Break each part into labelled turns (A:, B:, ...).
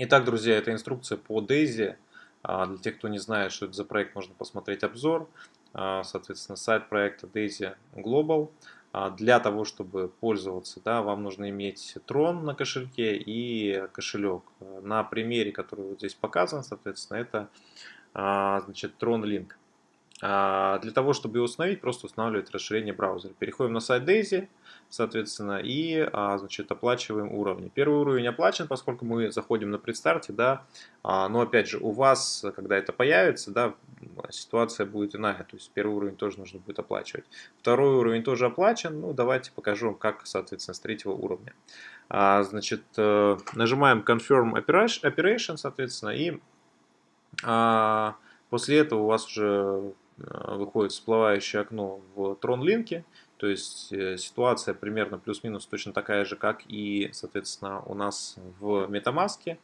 A: Итак, друзья, это инструкция по Daisy. А, для тех, кто не знает, что это за проект, можно посмотреть обзор. А, соответственно, сайт проекта Daisy Global. А, для того, чтобы пользоваться, да, вам нужно иметь Tron на кошельке и кошелек. На примере, который вот здесь показан, соответственно, это значит, Tron Link. А, для того, чтобы его установить, просто устанавливать расширение браузера. Переходим на сайт Daisy, соответственно, и а, значит, оплачиваем уровни. Первый уровень оплачен, поскольку мы заходим на предстарте, да, а, но опять же, у вас, когда это появится, да, ситуация будет иная, то есть первый уровень тоже нужно будет оплачивать. Второй уровень тоже оплачен, ну давайте покажу вам, как, соответственно, с третьего уровня. Значит, э, нажимаем Confirm Operation, соответственно, и после этого у вас уже выходит всплывающее окно в Tron-линке, то есть э, ситуация примерно плюс-минус точно такая же, как и, соответственно, у нас в MetaMask.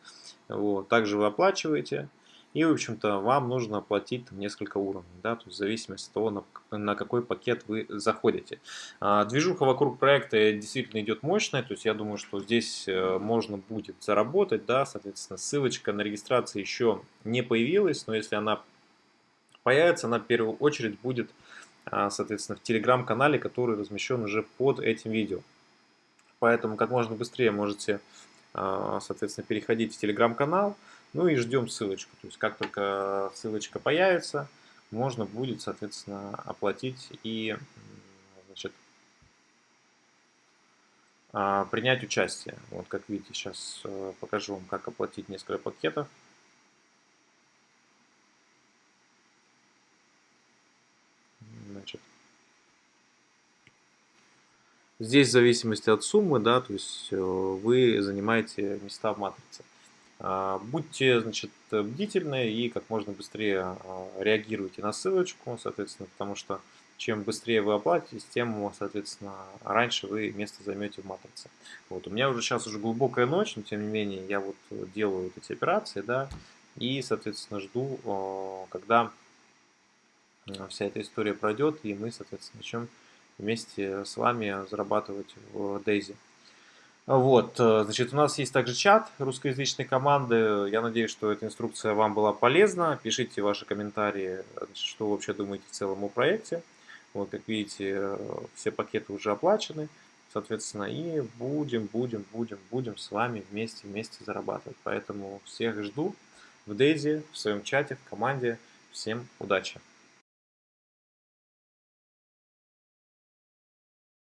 A: Вот. Также вы оплачиваете, и, в общем-то, вам нужно оплатить там, несколько уровней, да, то есть в зависимости от того, на, на какой пакет вы заходите. А, движуха вокруг проекта действительно идет мощная, то есть я думаю, что здесь э, можно будет заработать, да, соответственно, ссылочка на регистрацию еще не появилась, но если она появится, она в первую очередь будет, а, соответственно, в телеграм-канале, который размещен уже под этим видео. Поэтому как можно быстрее можете, а, соответственно, переходить в телеграм-канал, ну и ждем ссылочку. То есть как только ссылочка появится, можно будет, соответственно, оплатить и значит, а, принять участие. Вот как видите, сейчас э, покажу вам, как оплатить несколько пакетов. Значит, здесь в зависимости от суммы, да, то есть э, вы занимаете места в матрице. А, будьте, значит, бдительны и как можно быстрее а, реагируйте на ссылочку, соответственно, потому что чем быстрее вы оплатите, тем, соответственно, раньше вы место займете в матрице. Вот, у меня уже сейчас уже глубокая ночь, но тем не менее я вот делаю вот эти операции, да, и, соответственно, жду, когда вся эта история пройдет, и мы, соответственно, начнем вместе с вами зарабатывать в Daisy. Вот, э, значит, у нас есть также чат русскоязычной команды. Я надеюсь, что эта инструкция вам была полезна. Пишите ваши комментарии, что вы вообще думаете в целом о проекте. Вот, как видите, все пакеты уже оплачены, соответственно, и будем, будем, будем, будем с вами вместе, вместе зарабатывать. Поэтому всех жду в Daisy, в своем чате, в команде. Всем удачи!